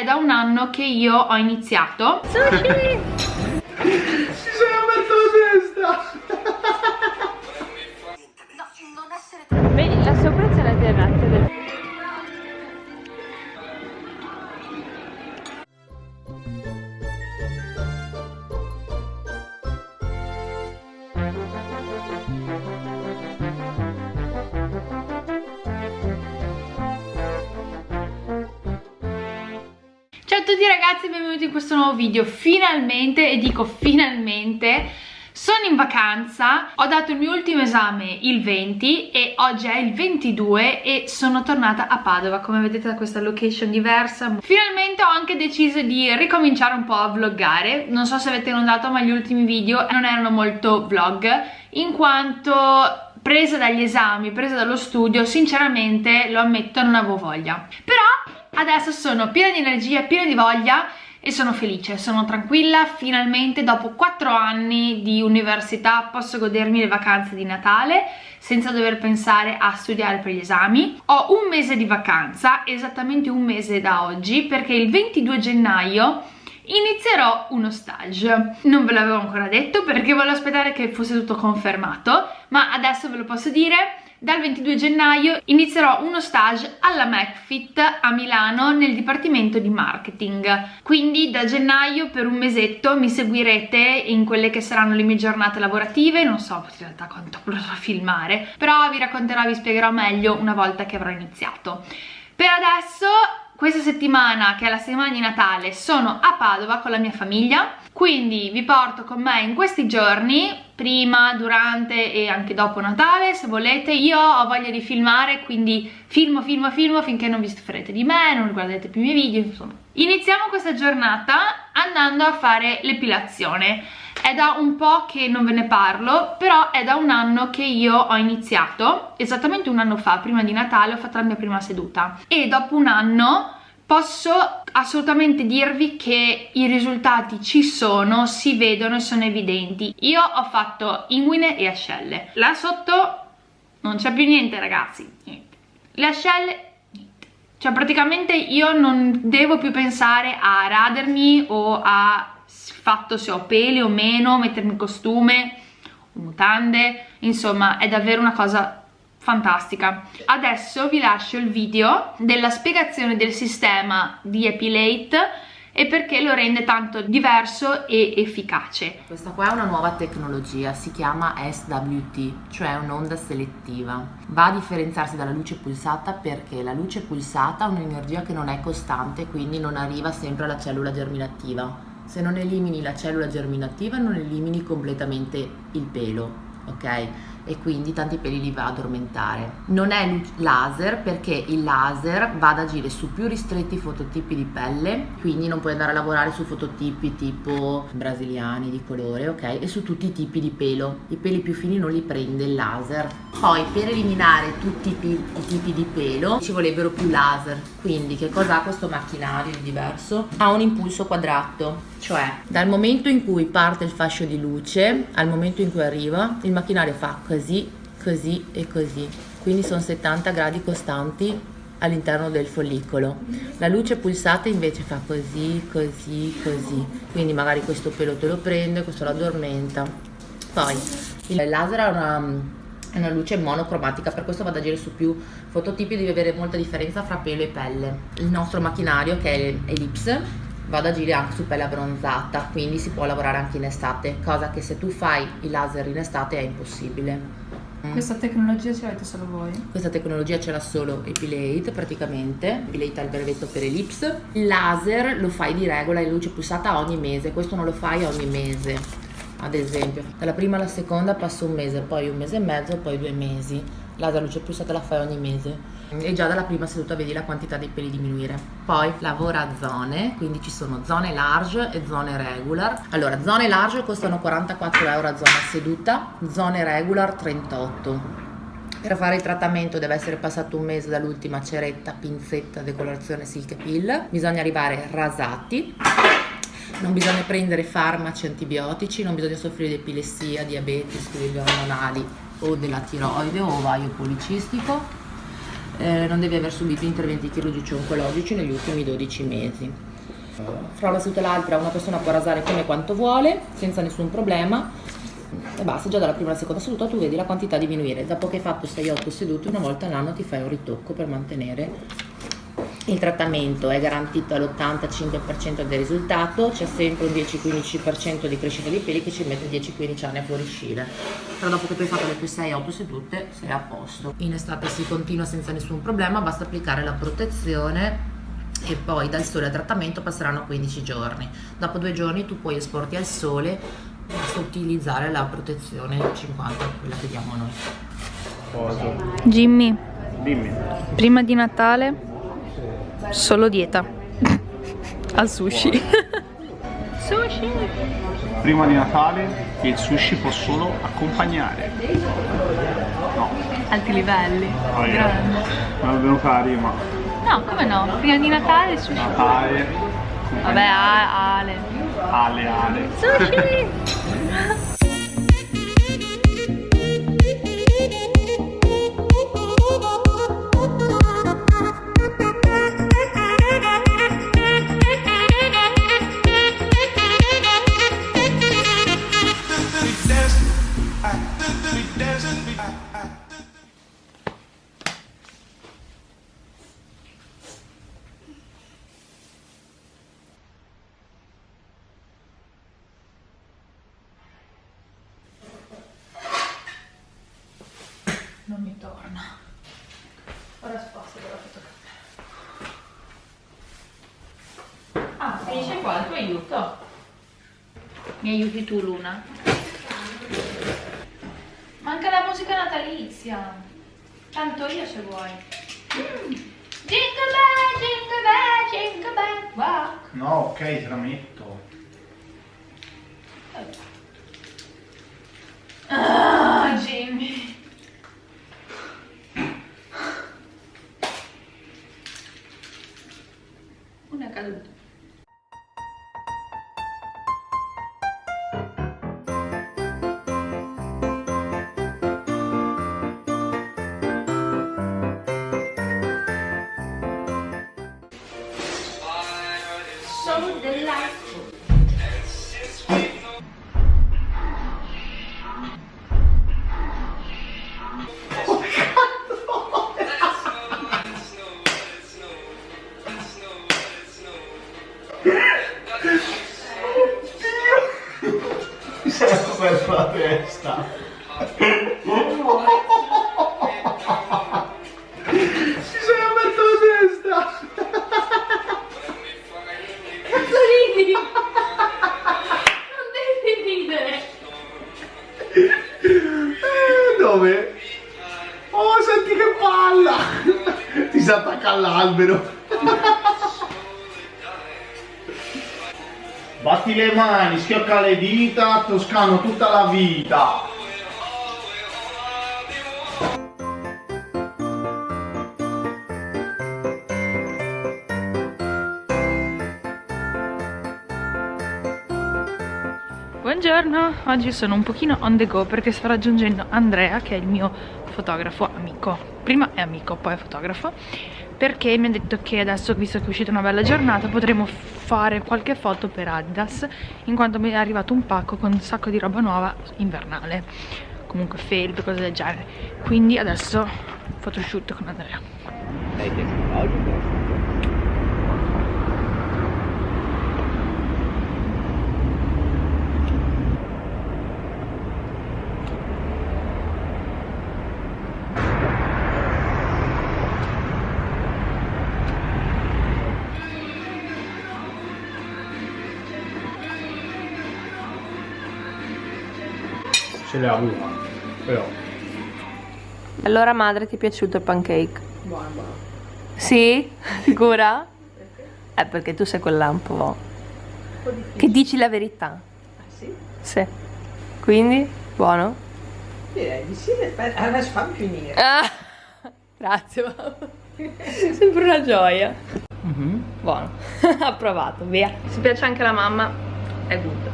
è da un anno che io ho iniziato Sushi! Si sono aperto la testa! Vedi, la sopprezza è la terrazza del... Ciao a tutti ragazzi e benvenuti in questo nuovo video. Finalmente, e dico finalmente sono in vacanza, ho dato il mio ultimo esame il 20 e oggi è il 22 e sono tornata a Padova. Come vedete da questa location diversa finalmente ho anche deciso di ricominciare un po' a vloggare. Non so se avete notato ma gli ultimi video non erano molto vlog in quanto presa dagli esami, presa dallo studio sinceramente lo ammetto non avevo voglia. Però adesso sono piena di energia, piena di voglia e sono felice, sono tranquilla, finalmente dopo 4 anni di università posso godermi le vacanze di Natale senza dover pensare a studiare per gli esami. Ho un mese di vacanza, esattamente un mese da oggi, perché il 22 gennaio inizierò uno stage. Non ve l'avevo ancora detto perché volevo aspettare che fosse tutto confermato, ma adesso ve lo posso dire. Dal 22 gennaio inizierò uno stage alla McFit a Milano nel dipartimento di marketing. Quindi da gennaio per un mesetto mi seguirete in quelle che saranno le mie giornate lavorative. Non so in realtà quanto potrò filmare però vi racconterò, vi spiegherò meglio una volta che avrò iniziato. Per adesso questa settimana, che è la settimana di Natale, sono a Padova con la mia famiglia, quindi vi porto con me in questi giorni, prima, durante e anche dopo Natale, se volete. Io ho voglia di filmare, quindi filmo, filmo, filmo finché non vi stuferete di me, non guardate più i miei video, insomma. Iniziamo questa giornata andando a fare l'epilazione. È da un po' che non ve ne parlo, però è da un anno che io ho iniziato, esattamente un anno fa, prima di Natale, ho fatto la mia prima seduta. E dopo un anno posso assolutamente dirvi che i risultati ci sono, si vedono e sono evidenti. Io ho fatto inguine e ascelle. Là sotto non c'è più niente ragazzi, niente. Le ascelle. Cioè praticamente io non devo più pensare a radermi o a fatto se ho peli o meno, mettermi costume, mutande, insomma è davvero una cosa fantastica. Adesso vi lascio il video della spiegazione del sistema di Epilate e perché lo rende tanto diverso e efficace. Questa qua è una nuova tecnologia, si chiama SWT, cioè un'onda selettiva. Va a differenziarsi dalla luce pulsata perché la luce pulsata ha un'energia che non è costante, quindi non arriva sempre alla cellula germinativa se non elimini la cellula germinativa non elimini completamente il pelo, ok? E quindi tanti peli li va ad addormentare. Non è laser perché il laser va ad agire su più ristretti fototipi di pelle, quindi non puoi andare a lavorare su fototipi tipo brasiliani di colore, ok? E su tutti i tipi di pelo. I peli più fini non li prende il laser. Poi per eliminare tutti i, tipi di pelo ci vorrebbero più laser. Quindi che cosa ha questo macchinario di diverso? Ha un impulso quadrato, cioè dal momento in cui parte il fascio di luce al momento in cui arriva, il macchinario fa così, così e così. Quindi sono 70 gradi costanti all'interno del follicolo. La luce pulsata invece fa così, così, così. Quindi magari questo pelo te lo prende, questo lo addormenta. Poi il laser ha una, una luce monocromatica, per questo va ad agire su più fototipi, devi avere molta differenza fra pelo e pelle. Il nostro macchinario che è Ellipse va ad agire anche su pelle abbronzata, quindi si può lavorare anche in estate, cosa che se tu fai il laser in estate è impossibile. Mm. Questa tecnologia ce l'avete solo voi? Questa tecnologia ce l'ha solo Epilate praticamente, Epilate ha il brevetto per Ellipse. Il laser lo fai di regola in luce pulsata ogni mese, questo non lo fai ogni mese, ad esempio. Dalla prima alla seconda passa un mese, poi un mese e mezzo, poi due mesi. Laser luce pulsata la fai ogni mese e già dalla prima seduta vedi la quantità dei peli diminuire. Poi lavora a zone, quindi ci sono zone large e zone regular. Allora, zone large costano 44 euro a zona seduta, zone regular 38. Per fare il trattamento deve essere passato un mese dall'ultima ceretta, pinzetta, decolorazione silk peel. Bisogna arrivare rasati. Non bisogna prendere farmaci antibiotici, non bisogna soffrire di epilessia, diabete, squilibri ormonali o della tiroide o ovaio policistico eh, non devi aver subito interventi chirurgici oncologici negli ultimi 12 mesi. Fra una seduta e l'altra una persona può rasare come quanto vuole, senza nessun problema. E basta, già dalla prima alla seconda seduta tu vedi la quantità diminuire. Dopo che hai fatto 6-8 sedute, una volta all'anno ti fai un ritocco per mantenere il trattamento è garantito all'85% del risultato, c'è sempre un 10-15% di crescita di peli che ci mette 10-15 anni a fuoriuscire. Però dopo che tu hai fatto le tue 6-8 sedute sei a posto. In estate si continua senza nessun problema, basta applicare la protezione e poi dal sole al trattamento passeranno 15 giorni. Dopo due giorni tu puoi esporti al sole, basta utilizzare la protezione 50, quella che diamo noi. Jimmy, Dimmi. prima di Natale solo dieta. Al sushi. sushi. Prima di Natale il sushi può solo accompagnare. No, Alti livelli. poi Grande. non è venuta la rima. No, come no? Prima di Natale sushi. Natale, Vabbè, Ale. ale ale. Sushi. Non mi torna. Ora sposto della fotocamera. Ah, finisce qua il tuo aiuto. Mi aiuti tu, Luna? Manca la musica natalizia. Canto io se vuoi. Mm. Jingle bell, jingle bell, jingle bell, rock. No, ok, te la metto. All'albero. Batti le mani, schiocca le dita, toscano tutta la vita. Buongiorno, oggi sono un pochino on the go perché sto raggiungendo Andrea che è il mio fotografo amico. Prima è amico, poi è fotografo perché mi ha detto che adesso visto che è uscita una bella giornata potremo fare qualche foto per Adidas in quanto mi è arrivato un pacco con un sacco di roba nuova invernale. Comunque felpe, cose del genere. Quindi adesso photoshoot con Andrea Ce l'ha una, però. Allora madre ti è piaciuto il pancake? Buono, buono. Sì? Sicura? Eh perché tu sei quella un po'... Che dici la verità? Sì, Sì. Quindi? Buono? direi di sì, aspetta, adesso fammi finire. Ah, grazie mamma. Sempre una gioia. Buono. Approvato, via. Se piace anche la mamma, è good.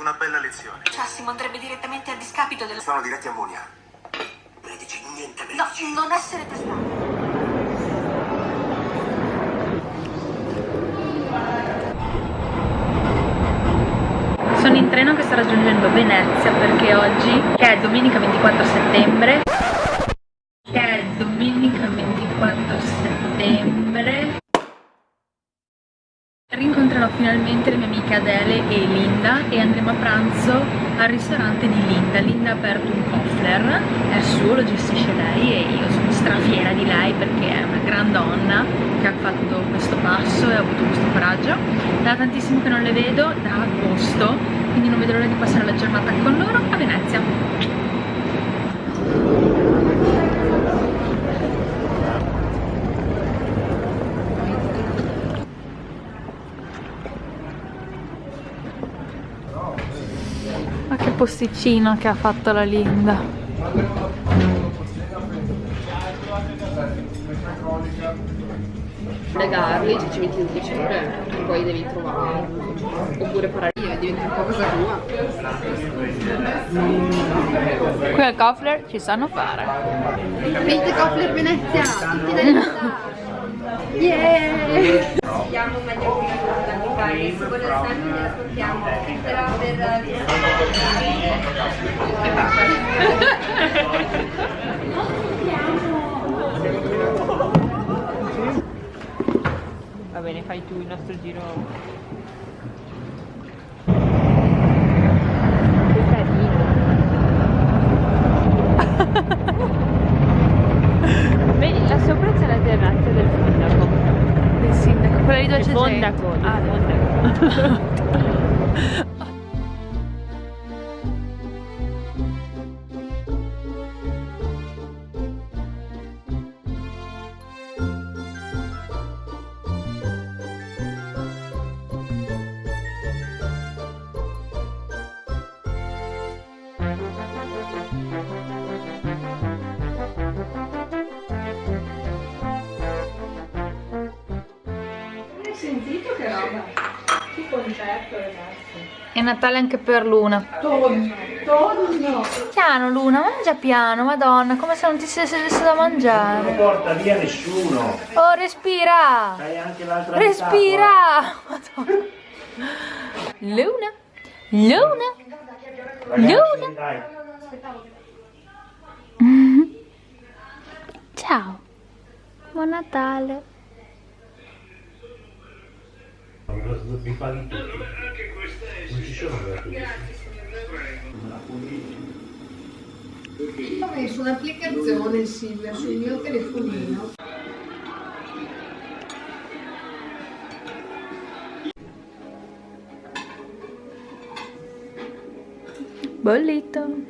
Una bella lezione. Massimo andrebbe direttamente a discapito della... Sono diretti a Monia. Medici, niente No, non essere testato. Sono in treno che sta raggiungendo Venezia perché oggi, che è domenica 24 settembre, finalmente le mie amiche Adele e Linda e andremo a pranzo al ristorante di Linda. Linda ha aperto un Kofler, è suo, lo gestisce lei e io sono strafiera di lei perché è una gran donna che ha fatto questo passo e ha avuto questo coraggio. Da tantissimo che non le vedo, da agosto, quindi non vedo l'ora di passare la giornata con loro a Venezia. Posticino che ha fatto la Linda. legarli, cioè ci metti il dicembre e poi devi trovare oppure parare io diventa un po' cosa tua Qui al Kofler ci sanno fare. Venite Kofler Venezia tutti da Venezia yeah Siamo meglio qui a fare se ascoltiamo però per Va bene, fai tu il nostro giro. Che carino. Vedi, là sopra c'è la terrazza del sindaco. Il sindaco, quella lì dove Il c'è gente. fondaco, il Ah, fondaco. È Natale anche per Luna. Tonno Piano Luna, mangia piano, madonna, come se non ti sedesse da mangiare. Non porta via nessuno. Oh, respira! C'hai anche l'altra Respira! Madonna. Luna, Luna, Ragazzi, dai. ciao. Buon Natale. Mi paghi tutti. Gratuiti. Ho messo un'applicazione Silvia sul mio telefonino Bollito.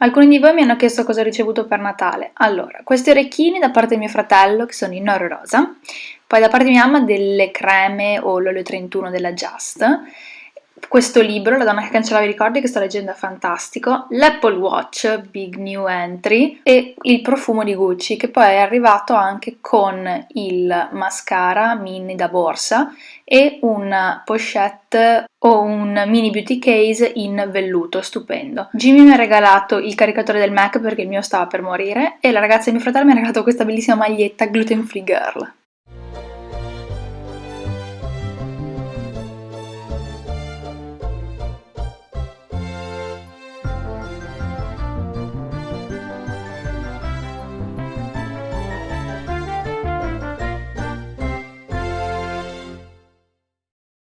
Alcuni di voi mi hanno chiesto cosa ho ricevuto per Natale. Allora, questi orecchini da parte di mio fratello, che sono in oro rosa, poi da parte di mia mamma delle creme o l'olio 31 della Just, questo libro, La donna che cancellava i ricordi, che sto leggendo è fantastico, l'Apple Watch, Big New Entry, e il profumo di Gucci, che poi è arrivato anche con il mascara mini da borsa e una pochette o un mini beauty case in velluto, stupendo. Jimmy mi ha regalato il caricatore del Mac perché il mio stava per morire e la ragazza di mio fratello mi ha regalato questa bellissima maglietta gluten free girl.